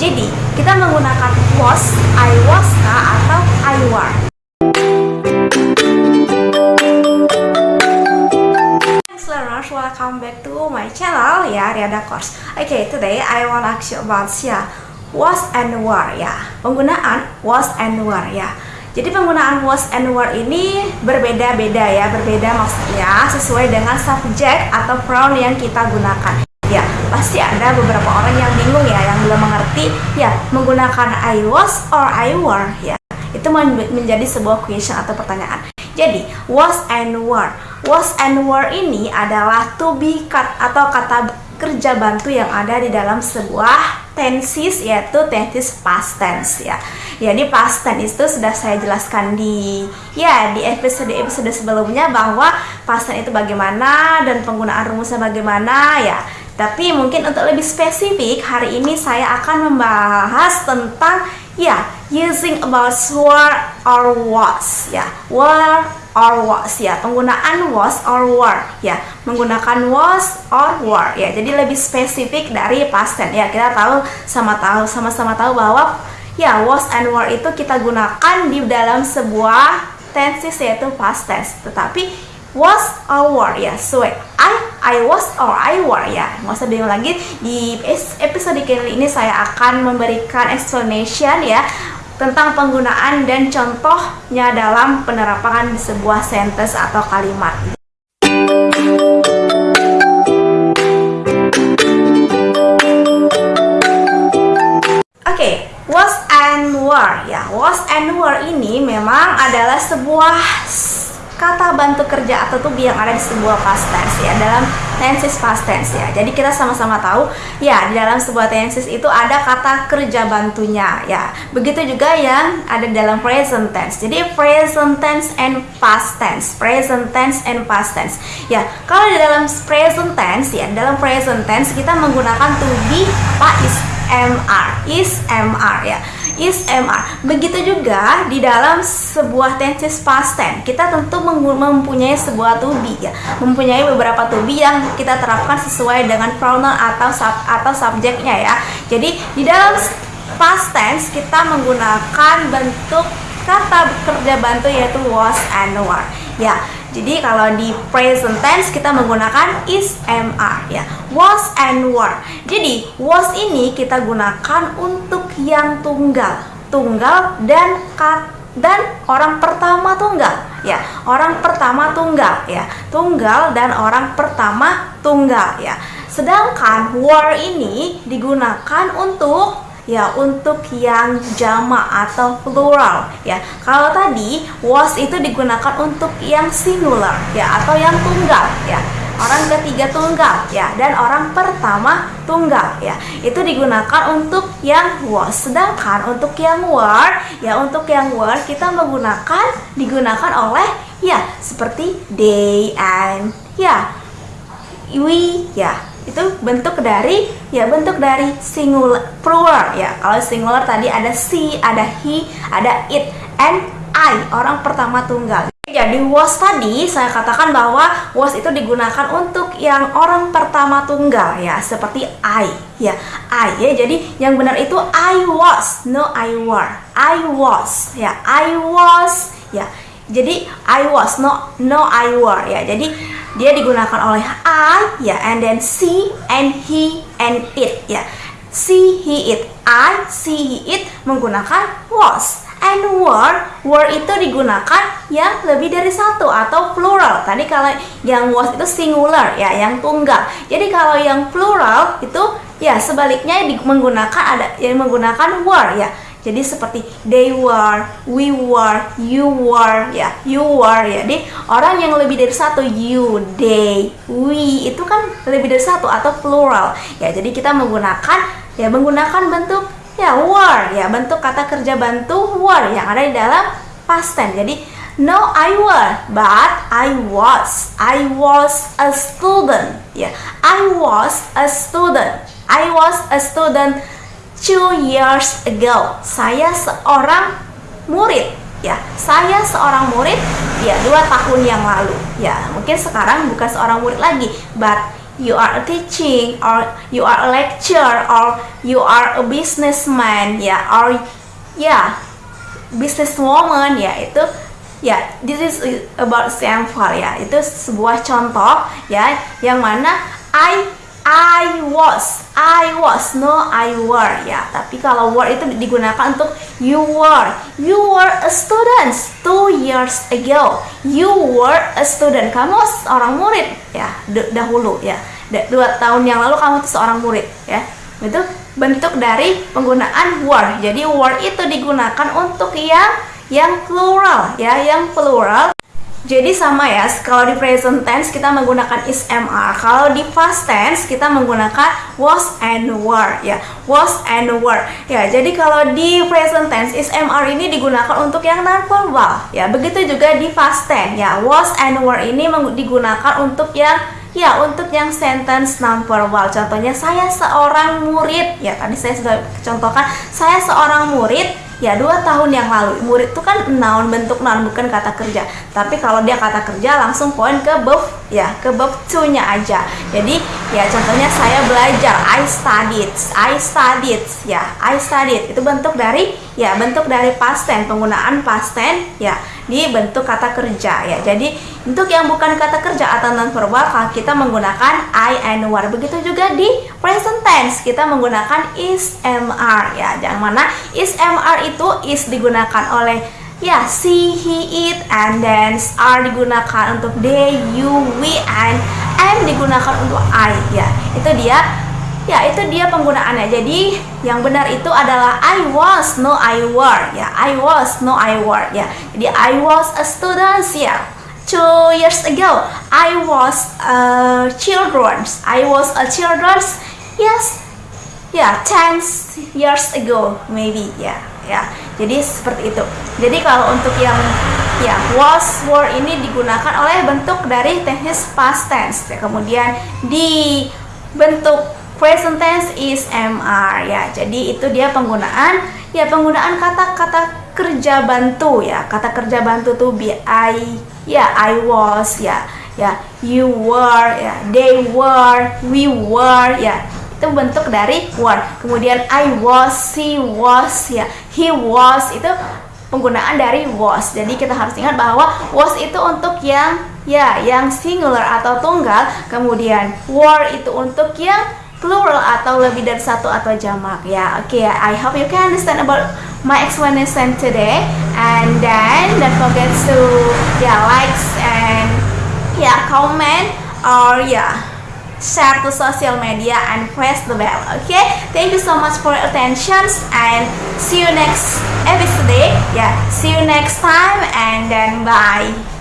Jadi, kita menggunakan was, I was kah atau I learners, welcome back to my channel ya, Riada Course. Okay, today I want to ask you about ya, was and were ya. Penggunaan was and were ya. Jadi penggunaan was and were ini berbeda-beda ya, berbeda maksudnya sesuai dengan subjek atau pronoun yang kita gunakan. Pasti ada beberapa orang yang bingung ya, yang belum mengerti ya menggunakan I was or I were ya. Itu menjadi sebuah question atau pertanyaan. Jadi, was and were. Was and were ini adalah to be cut atau kata kerja bantu yang ada di dalam sebuah tenses yaitu tenses past tense ya. Jadi past tense itu sudah saya jelaskan di ya di episode episode sebelumnya bahwa past tense itu bagaimana dan penggunaan rumusnya bagaimana ya. Tapi mungkin untuk lebih spesifik, hari ini saya akan membahas tentang ya using about were or was ya. Were or was ya. Penggunaan was or were ya. Menggunakan was or were ya. Jadi lebih spesifik dari past tense ya. Kita tahu sama tahu sama-sama tahu bahwa ya was and were itu kita gunakan di dalam sebuah tenses yaitu past tense. Tetapi was or were ya sesuai I I was or I were ya. Nggak usah bingung lagi. Di episode kali ini saya akan memberikan explanation ya tentang penggunaan dan contohnya dalam penerapan sebuah sentence atau kalimat. Oke, okay, was and were ya. Was and were ini memang adalah sebuah kata bantu kerja atau to be yang ada di sebuah past tense ya dalam tenses past tense ya. Jadi kita sama-sama tahu ya di dalam sebuah tenses itu ada kata kerja bantunya ya. Begitu juga yang ada dalam present tense. Jadi present tense and past tense present tense and past tense. Ya kalau di dalam present tense ya dalam present tense kita menggunakan to be apa is mr is mr ya is MR. Begitu juga di dalam sebuah tenses past tense, kita tentu mempunyai sebuah to be ya, mempunyai beberapa to be yang kita terapkan sesuai dengan pronoun atau sub, atau subjeknya ya. Jadi di dalam past tense kita menggunakan bentuk kata kerja bantu yaitu was and were. Ya, jadi kalau di present tense kita menggunakan is mr ya. Was and were. Jadi was ini kita gunakan untuk yang tunggal, tunggal dan kat dan orang pertama tunggal ya. Orang pertama tunggal ya. Tunggal dan orang pertama tunggal ya. Sedangkan were ini digunakan untuk ya untuk yang jama atau plural ya. Kalau tadi was itu digunakan untuk yang singular ya atau yang tunggal ya. Orang ketiga tunggal ya dan orang pertama tunggal ya. Itu digunakan untuk yang was. Sedangkan untuk yang were ya untuk yang were kita menggunakan digunakan oleh ya seperti they and ya. We ya itu bentuk dari ya bentuk dari singular plural ya. Kalau singular tadi ada she ada he ada it and I orang pertama tunggal. Jadi was tadi saya katakan bahwa was itu digunakan untuk yang orang pertama tunggal ya seperti I ya. I ya jadi yang benar itu I was no I were. I was ya. I was ya jadi I was no no I were ya. Jadi dia digunakan oleh I ya and then she and he and it ya. She he it I she he it menggunakan was. And were were itu digunakan yang lebih dari satu atau plural. Tadi kalau yang was itu singular ya yang tunggal. Jadi kalau yang plural itu ya sebaliknya menggunakan ada yang menggunakan were ya jadi seperti they were, we were, you were, ya, you were ya. Jadi orang yang lebih dari satu you, they, we itu kan lebih dari satu atau plural. Ya, jadi kita menggunakan ya menggunakan bentuk ya were ya, bentuk kata kerja bantu were yang ada di dalam past tense. Jadi no I were, but I was. I was a student. Ya, I was a student. I was a student two years ago. Saya seorang murid ya. Saya seorang murid ya dua tahun yang lalu ya. Mungkin sekarang bukan seorang murid lagi but you are a teaching or you are a lecturer or you are a businessman ya or ya businesswoman ya itu ya this is about example ya. Itu sebuah contoh ya yang mana I I was, I was, no I were ya. Tapi kalau were itu digunakan untuk you were, you were a student two years ago. You were a student, kamu seorang murid ya dahulu ya. Dua tahun yang lalu kamu tuh seorang murid ya. Itu bentuk dari penggunaan were. Jadi were itu digunakan untuk yang yang plural ya, yang plural jadi sama ya, kalau di present tense kita menggunakan is mr, kalau di past tense kita menggunakan was and were ya, was and were. Ya, jadi kalau di present tense is mr ini digunakan untuk yang non verbal ya. Begitu juga di past tense ya, was and were ini digunakan untuk yang Ya, untuk yang sentence non verbal, contohnya saya seorang murid. Ya, tadi saya sudah contohkan, saya seorang murid ya dua tahun yang lalu murid itu kan noun bentuk noun bukan kata kerja tapi kalau dia kata kerja langsung poin ke verb ya ke verb to nya aja jadi ya contohnya saya belajar I studied I studied ya I studied itu bentuk dari ya bentuk dari past tense penggunaan past tense ya di bentuk kata kerja ya. Jadi untuk yang bukan kata kerja atau non verbal kita menggunakan I and were. Begitu juga di present tense kita menggunakan is mr ya. Yang mana is mr itu is digunakan oleh ya si he it and then are digunakan untuk they you we and am digunakan untuk I ya. Itu dia Ya, itu dia penggunaannya. Jadi, yang benar itu adalah I was, no I were. Ya, I was, no I were. Ya, jadi I was a student ya. Two years ago, I was a children's. I was a children's. Yes, ya, ten years ago, maybe. Ya, ya. Jadi seperti itu. Jadi kalau untuk yang ya was were ini digunakan oleh bentuk dari teknis past tense. Ya, kemudian di bentuk present tense is MR ya. Jadi itu dia penggunaan ya penggunaan kata-kata kerja bantu ya. Kata kerja bantu tuh be I ya I was ya ya you were ya they were we were ya itu bentuk dari were kemudian I was she was ya. He was itu penggunaan dari was. Jadi kita harus ingat bahwa was itu untuk yang ya yang singular atau tunggal. Kemudian were itu untuk yang plural atau lebih dari satu atau jamak ya. Oke okay, I hope you can understand about my explanation today. And then don't forget to yeah likes and yeah comment or yeah share to social media and press the bell okay? Thank you so much for your attention and see you next episode yeah? See you next time and then bye